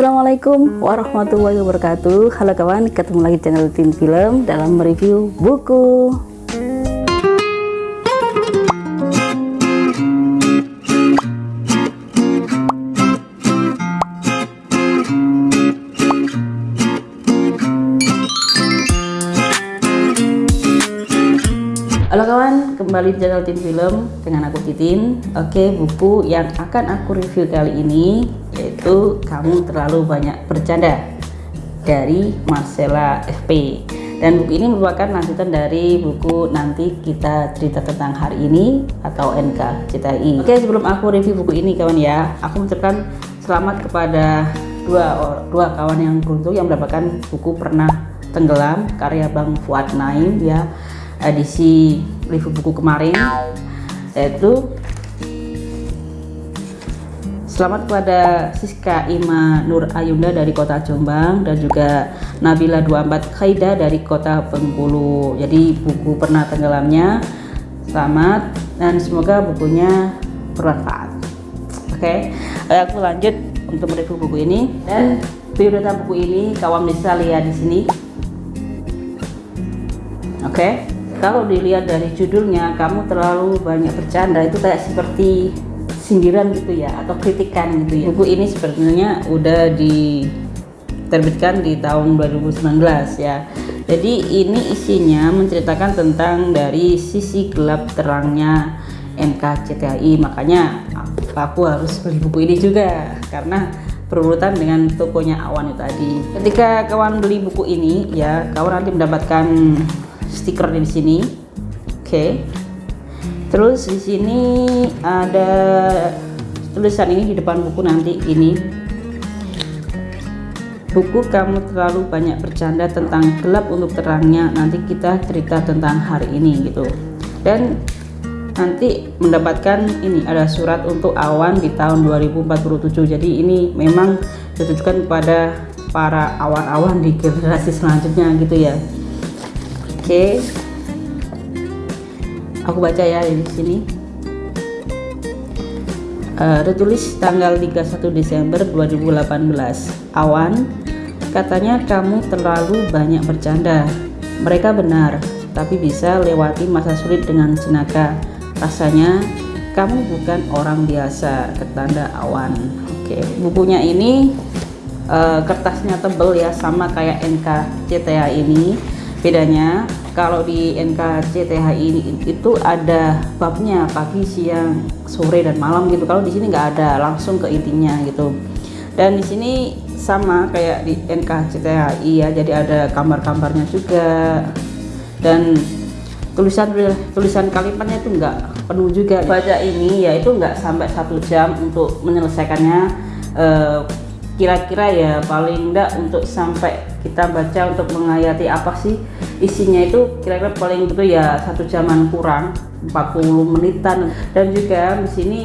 Assalamualaikum warahmatullahi wabarakatuh. Halo kawan, ketemu lagi channel Tin Film dalam mereview buku Halo kawan, kembali di channel Tin Film dengan aku Titin. Oke, buku yang akan aku review kali ini yaitu Kamu Terlalu Banyak Bercanda dari Marcella FP. Dan buku ini merupakan lanjutan dari buku Nanti Kita Cerita Tentang Hari Ini atau NKCTI. Oke, sebelum aku review buku ini kawan ya, aku mengucapkan selamat kepada dua dua kawan yang beruntung yang mendapatkan buku Pernah Tenggelam karya Bang Fuad Naim ya edisi review buku kemarin yaitu Selamat kepada Siska Ima Nur Ayunda dari kota Jombang dan juga Nabila 24 Khaida dari kota Bengkulu. Jadi buku pernah tenggelamnya selamat dan semoga bukunya bermanfaat. Oke, okay. aku lanjut untuk mereview buku ini dan biodata buku ini kawan bisa lihat di sini. Oke. Okay kalau dilihat dari judulnya kamu terlalu banyak bercanda itu kayak seperti sindiran gitu ya atau kritikan gitu ya. Buku ini sebenarnya udah diterbitkan di tahun 2019 ya. Jadi ini isinya menceritakan tentang dari sisi gelap terangnya NKCTI makanya aku harus beli buku ini juga karena berurutan dengan tokonya Awan itu tadi. Ketika kawan beli buku ini ya kawan nanti mendapatkan stiker di sini. Oke. Okay. terus di sini ada tulisan ini di depan buku nanti ini. Buku kamu terlalu banyak bercanda tentang gelap untuk terangnya. Nanti kita cerita tentang hari ini gitu. Dan nanti mendapatkan ini ada surat untuk awan di tahun 2047 jadi ini memang ditujukan kepada para awan-awan di generasi selanjutnya gitu ya Oke. Aku baca ya di sini. Uh, tertulis tanggal 31 Desember 2018. Awan, katanya kamu terlalu banyak bercanda. Mereka benar, tapi bisa lewati masa sulit dengan jenaka. Rasanya kamu bukan orang biasa, ketanda awan. Oke, bukunya ini uh, kertasnya tebel ya, sama kayak NKCTA ini. Bedanya kalau di NKCTHI ini itu ada babnya pagi, siang, sore dan malam gitu. Kalau di sini nggak ada, langsung ke intinya gitu. Dan di sini sama kayak di NKCTHI ya, jadi ada gambar-gambarnya juga. Dan tulisan tulisan kalimatnya itu nggak penuh juga. Baca ini ya itu nggak sampai satu jam untuk menyelesaikannya. Eh, kira-kira ya paling enggak untuk sampai kita baca untuk menghayati apa sih isinya itu kira-kira paling itu ya satu jaman kurang 40 menitan. Dan juga di sini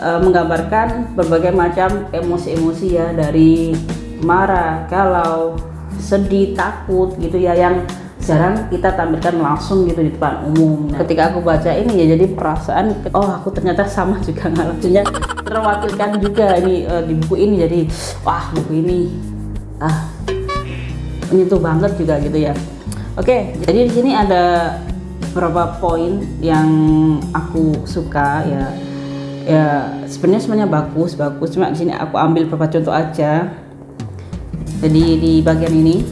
e, menggambarkan berbagai macam emosi-emosi ya dari marah, galau, sedih, takut gitu ya yang jarang kita tampilkan langsung gitu di depan umum. Nah, ketika aku baca ini ya jadi perasaan oh aku ternyata sama juga ngalaminnya terwakilkan juga ini e, di buku ini jadi wah buku ini ah menyentuh banget juga gitu ya Oke, jadi di sini ada beberapa poin yang aku suka ya. Ya, sebenarnya semuanya bagus, bagus. Cuma di sini aku ambil beberapa contoh aja. Jadi di bagian ini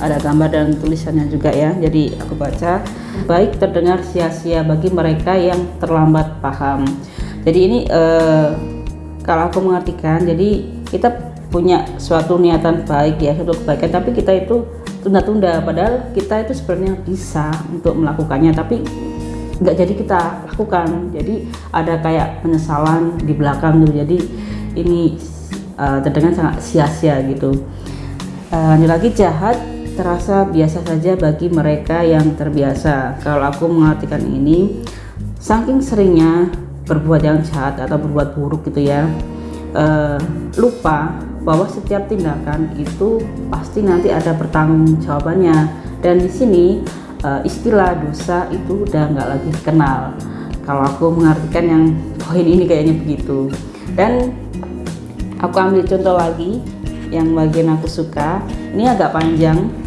ada gambar dan tulisannya juga ya. Jadi aku baca, baik terdengar sia-sia bagi mereka yang terlambat paham. Jadi ini eh, kalau aku mengartikan, jadi kita punya suatu niatan baik ya, suatu kebaikan, tapi kita itu tunda-tunda padahal kita itu sebenarnya bisa untuk melakukannya tapi nggak jadi kita lakukan jadi ada kayak penyesalan di belakang gitu jadi ini uh, terdengar sangat sia-sia gitu uh, lagi jahat terasa biasa saja bagi mereka yang terbiasa. Kalau aku mengartikan ini saking seringnya berbuat yang jahat atau berbuat buruk gitu ya uh, lupa bahwa setiap tindakan itu pasti nanti ada pertanggung jawabannya dan di sini uh, istilah dosa itu udah nggak lagi dikenal. Kalau aku mengartikan yang poin ini kayaknya begitu. Dan aku ambil contoh lagi yang bagian aku suka. Ini agak panjang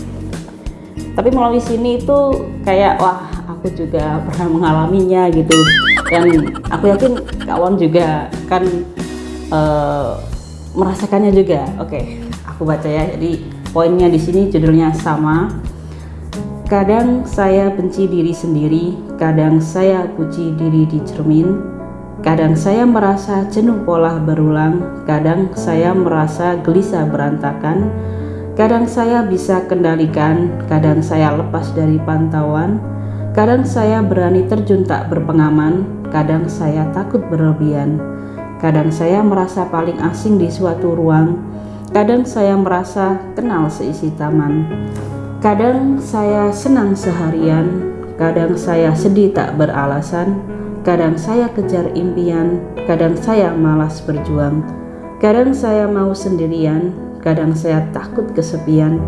tapi melalui sini itu kayak wah aku juga pernah mengalaminya gitu. Dan aku yakin kawan juga kan uh, merasakannya juga. Oke aku baca ya. Jadi poinnya di sini judulnya sama. Kadang saya benci diri sendiri kadang saya puji diri di cermin kadang saya merasa jenuh pola berulang kadang saya merasa gelisah berantakan Kadang saya bisa kendalikan, kadang saya lepas dari pantauan, kadang saya berani terjun tak berpengaman, kadang saya takut berlebihan, kadang saya merasa paling asing di suatu ruang, kadang saya merasa kenal seisi taman, kadang saya senang seharian, kadang saya sedih tak beralasan, kadang saya kejar impian, kadang saya malas berjuang, kadang saya mau sendirian, kadang saya takut kesepian,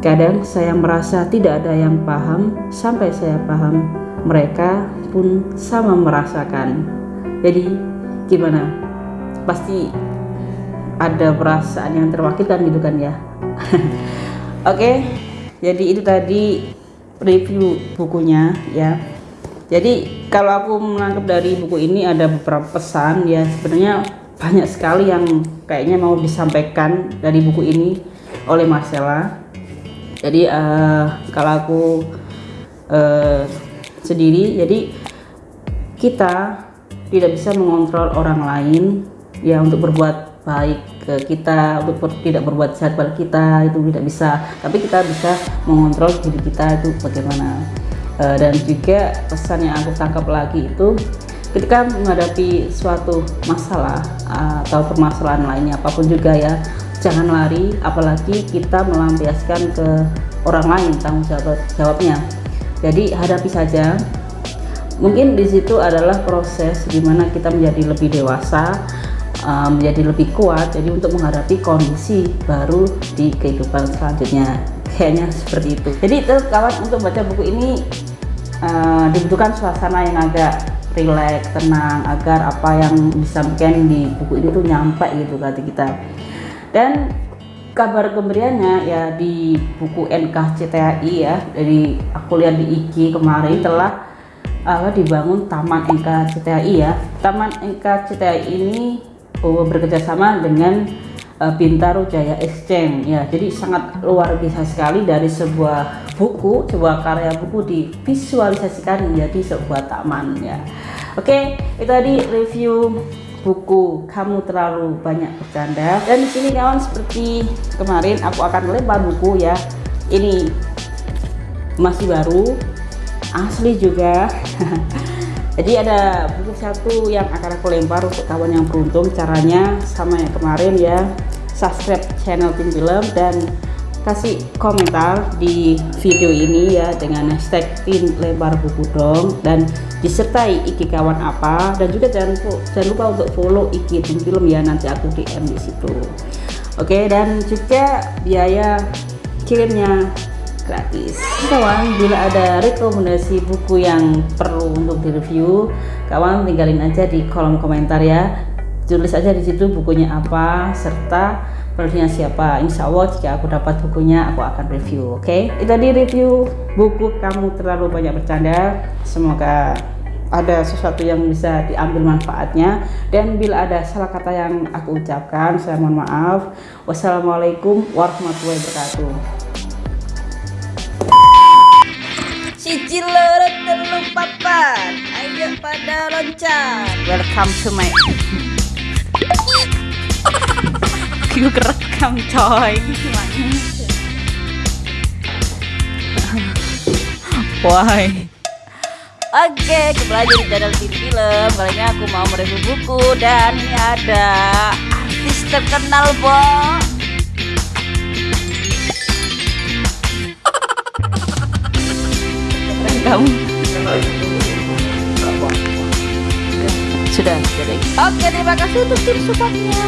kadang saya merasa tidak ada yang paham, sampai saya paham, mereka pun sama merasakan. Jadi, gimana? Pasti ada perasaan yang terwakilkan gitu kan ya. Oke, okay, jadi itu tadi review bukunya ya. Jadi kalau aku menangkap dari buku ini ada beberapa pesan ya sebenarnya banyak sekali yang kayaknya mau disampaikan dari buku ini oleh Marcella. Jadi uh, kalau aku uh, sendiri jadi kita tidak bisa mengontrol orang lain ya untuk berbuat baik ke kita untuk ber, tidak berbuat jahat pada kita itu tidak bisa. Tapi kita bisa mengontrol diri kita itu bagaimana. Uh, dan juga pesan yang aku tangkap lagi itu ketika menghadapi suatu masalah atau permasalahan lainnya apa pun juga ya jangan lari apalagi kita melampiaskan ke orang lain tanggung jawab jawabnya. Jadi hadapi saja. Mungkin di situ adalah proses di mana kita menjadi lebih dewasa uh, menjadi lebih kuat jadi untuk menghadapi kondisi baru di kehidupan selanjutnya. Kayaknya seperti itu. Jadi itu kawan untuk baca buku ini uh, dibutuhkan suasana yang agak rileks, tenang agar apa yang disampaikan di buku ini tuh nyampe gitu kata kita. Dan kabar gembiranya ya di buku NKCTI ya dari aku lihat di IG kemarin telah uh, dibangun Taman NKCTI ya. Taman NKCTI ini uh, bekerjasama dengan uh, Bintaro Jaya Exchange ya jadi sangat luar biasa sekali dari sebuah buku sebuah karya buku divisualisasikan menjadi sebuah taman ya oke itu tadi review buku kamu terlalu banyak bercanda. Dan di sini kawan seperti kemarin aku akan melempar buku ya. Ini masih baru asli juga. Jadi ada buku satu yang akan aku lempar untuk kawan yang beruntung. Caranya sama yang kemarin ya. Subscribe channel Tim Film dan kasih komentar di video ini ya dengan hashtag tim lebar buku dong dan disertai iki kawan apa dan juga jangan jangan lupa untuk follow iki tim film ya nanti aku DM di situ. Oke dan juga biaya kirimnya gratis. Kawan bila ada rekomendasi buku yang perlu untuk direview kawan tinggalin aja di kolom komentar ya. Tulis aja di situ bukunya apa serta penulisnya siapa? Insya Allah jika aku dapat bukunya aku akan review oke? Okay? itu tadi review buku kamu terlalu banyak bercanda. Semoga ada sesuatu yang bisa diambil manfaatnya. Dan bila ada salah kata yang aku ucapkan saya mohon maaf. Wassalamualaikum warahmatullahi wabarakatuh. Cici lorot telur papan ayo pada loncat. Welcome to my gue kerekam coy why Oke, kembali di channel TV Film. Kali ini aku mau mereview buku dan ini ada artis terkenal, Bo. Kamu sudah jadi. Oke, terima kasih untuk tim supportnya.